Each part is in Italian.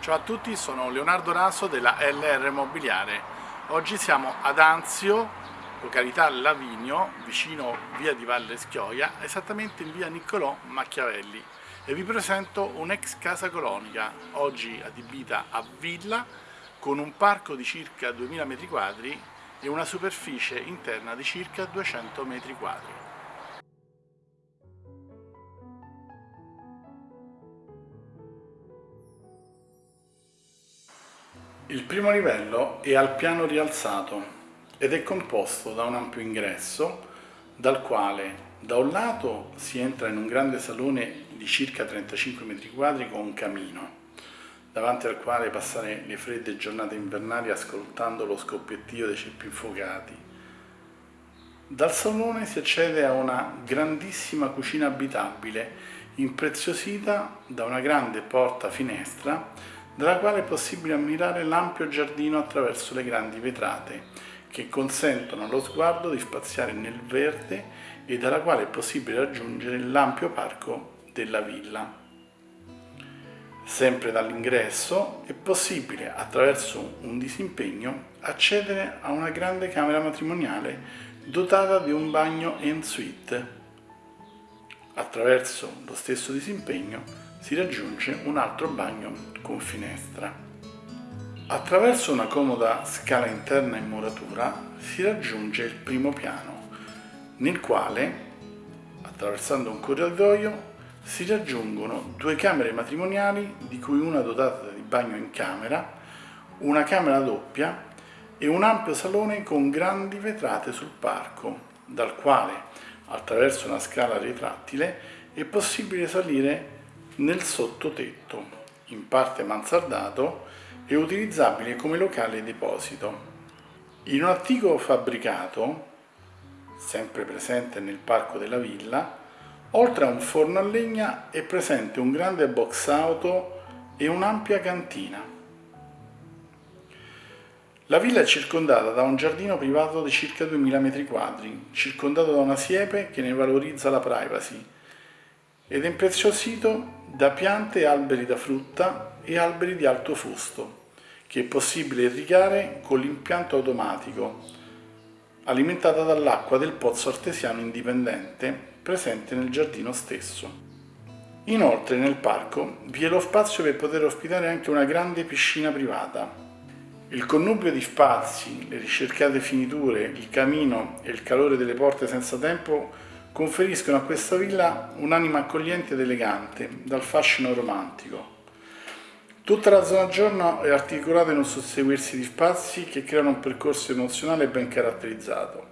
Ciao a tutti, sono Leonardo Raso della LR Immobiliare. Oggi siamo ad Anzio, località Lavinio, vicino via di Valle Schioia, esattamente in via Niccolò Macchiavelli e vi presento un'ex casa colonica, oggi adibita a villa, con un parco di circa 2000 m2 e una superficie interna di circa 200 m2. Il primo livello è al piano rialzato ed è composto da un ampio ingresso dal quale da un lato si entra in un grande salone di circa 35 m2 con un camino davanti al quale passare le fredde giornate invernali ascoltando lo scoppiettio dei ceppi infuocati. Dal salone si accede a una grandissima cucina abitabile impreziosita da una grande porta finestra dalla quale è possibile ammirare l'ampio giardino attraverso le grandi vetrate, che consentono allo sguardo di spaziare nel verde e dalla quale è possibile raggiungere l'ampio parco della villa. Sempre dall'ingresso è possibile, attraverso un disimpegno, accedere a una grande camera matrimoniale dotata di un bagno en suite. Attraverso lo stesso disimpegno si raggiunge un altro bagno con finestra. Attraverso una comoda scala interna in muratura si raggiunge il primo piano, nel quale, attraversando un corridoio, si raggiungono due camere matrimoniali, di cui una dotata di bagno in camera, una camera doppia e un ampio salone con grandi vetrate sul parco, dal quale, attraverso una scala retrattile, è possibile salire nel sottotetto, in parte mansardato e utilizzabile come locale deposito. In un antico fabbricato, sempre presente nel parco della villa, oltre a un forno a legna è presente un grande box auto e un'ampia cantina. La villa è circondata da un giardino privato di circa 2000 m2, circondato da una siepe che ne valorizza la privacy, ed è impreziosito da piante e alberi da frutta e alberi di alto fusto, che è possibile irrigare con l'impianto automatico, alimentata dall'acqua del pozzo artesiano indipendente presente nel giardino stesso. Inoltre nel parco vi è lo spazio per poter ospitare anche una grande piscina privata. Il connubio di spazi, le ricercate finiture, il camino e il calore delle porte senza tempo conferiscono a questa villa un'anima accogliente ed elegante, dal fascino romantico. Tutta la zona giorno è articolata in un susseguirsi di spazi che creano un percorso emozionale ben caratterizzato.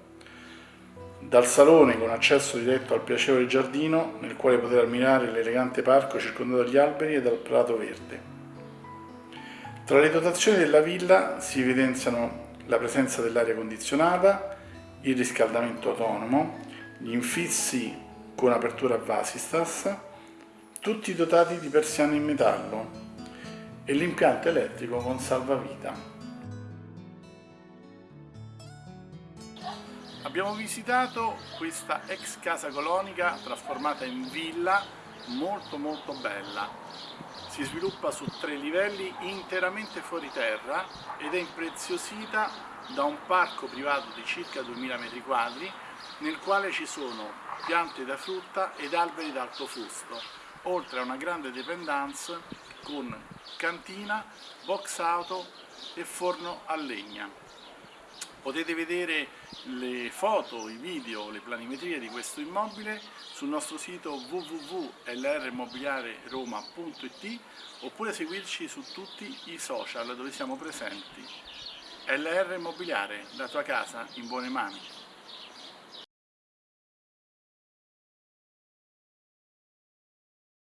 Dal salone con accesso diretto al piacevole giardino, nel quale poter ammirare l'elegante parco circondato dagli alberi e dal prato verde. Tra le dotazioni della villa si evidenziano la presenza dell'aria condizionata, il riscaldamento autonomo, gli infissi con apertura a vasistas, tutti dotati di persiane in metallo e l'impianto elettrico con salvavita. Abbiamo visitato questa ex casa colonica trasformata in villa molto molto bella. Si sviluppa su tre livelli interamente fuori terra ed è impreziosita da un parco privato di circa 2000 m2 nel quale ci sono piante da frutta ed alberi d'alto fusto, oltre a una grande dependance con cantina, box auto e forno a legna. Potete vedere le foto, i video, le planimetrie di questo immobile sul nostro sito www.lrimmobiliareroma.it oppure seguirci su tutti i social dove siamo presenti. LR Immobiliare, la tua casa in buone mani.